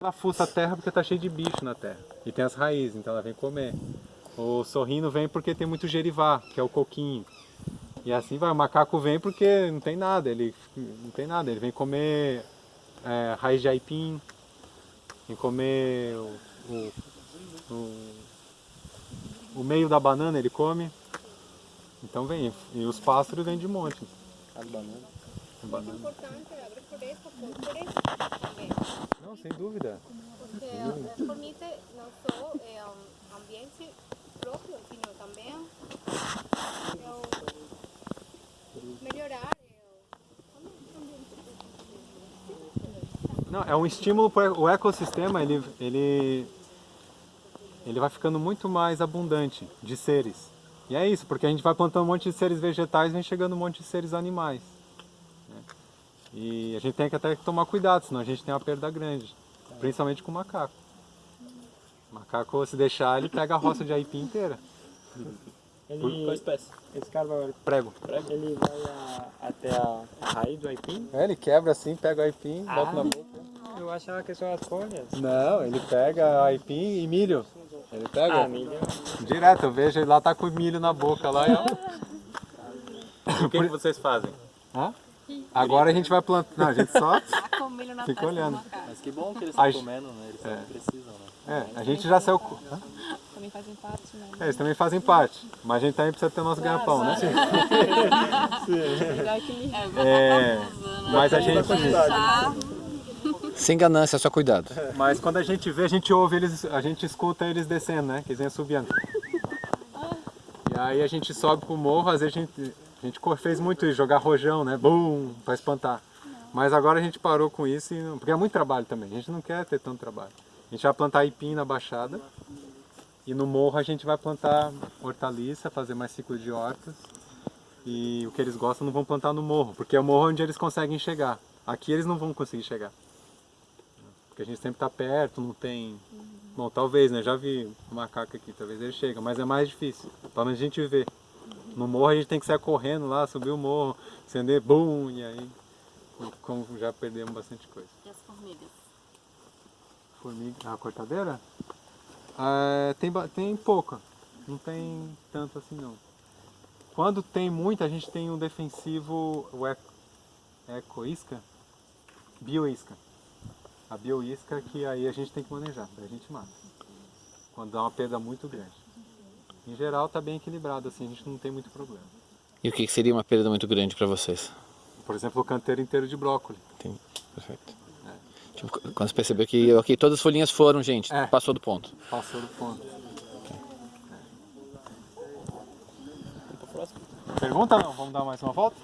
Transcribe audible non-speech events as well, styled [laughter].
Ela fuça a terra porque tá cheio de bicho na terra. E tem as raízes, então ela vem comer. O sorrino vem porque tem muito gerivá, que é o coquinho. E assim vai, o macaco vem porque não tem nada, ele não tem nada, ele vem comer é, raiz de aipim, vem comer o, o, o, o meio da banana ele come. Então vem, e os pássaros vêm de monte. Banana. importante agrofloresta por, por eso también, Não, sem dúvida. porque eh, permite no solo eh, um, ambiente propio, sino también eh, melhorar Não, é um estímulo para o ecossistema, ele, ele, ele vai ficando muito mais abundante de seres. E é isso, porque a gente vai plantando um monte de seres vegetais e vem chegando um monte de seres animais. E a gente tem que até tomar cuidado, senão a gente tem uma perda grande, principalmente com o macaco. O macaco, se deixar, ele pega a roça de aipim inteira. Ele, Qual espécie? esse cara vai, Prego. ele vai a- até a raiz do aipim? É, ele quebra assim, pega o aipim, bota na boca. Eu achava que são as folhas. Não, ele pega aipim e milho. Ele pega Ah, milho. direto, eu vejo ele lá tá com milho na boca lá. E, ó. O que, que vocês fazem? Hã? Agora a gente vai plantar. Não, a gente só [laughs] com milho na fica olhando. macaco. Mas que bom que eles A estão gente- comendo, né? Eles É. também precisam, né? É, a gente já saiu. Também fazem parte, né? É, eles também fazem parte. Mas a gente também precisa ter nosso ganha-pão, né? [laughs] Que É, mas a gente. Sem ganância, só cuidado. Mas quando a gente vê, a gente ouve eles, a gente escuta eles descendo, né? Que eles vêm subindo. E aí a gente sobe pro morro, às vezes a gente, a gente fez muito isso, jogar rojão, né? Bum, pra espantar. Mas agora a gente parou com isso, e não- porque é muito trabalho também. A gente não quer ter tanto trabalho. A gente vai plantar aipim na baixada e no morro a gente vai plantar hortaliça, fazer mais ciclo de hortas. E o que eles gostam não vão plantar no morro, porque é o morro onde eles conseguem chegar. Aqui eles não vão conseguir chegar. Porque a gente sempre está perto, não tem. Bom, talvez, né? Já vi um macaco aqui, talvez ele chega, mas é mais difícil. Pelo menos a gente vê. No morro a gente tem que sair correndo lá, subir o morro, acender, bum, e aí. Como já perdemos bastante coisa. E as formigas? Formiga. A cortadeira? Ah, tem, tem pouca. Não tem tanto assim não. Quando tem muita, a gente tem um defensivo, o eco, ecoisca, bioisca. A bioisca que aí a gente tem que manejar, daí a gente mata. Quando dá uma perda muito grande. Em geral tá bem equilibrado assim, a gente não tem muito problema. E o que seria uma perda muito grande para vocês? Por exemplo, o canteiro inteiro de brócolis. Entendi. Perfeito. Tipo, quando você percebeu que ok, todas as folhinhas foram, gente, É. passou do ponto. Passou do ponto. Pro próximo? Pergunta não? Vamos dar mais uma volta?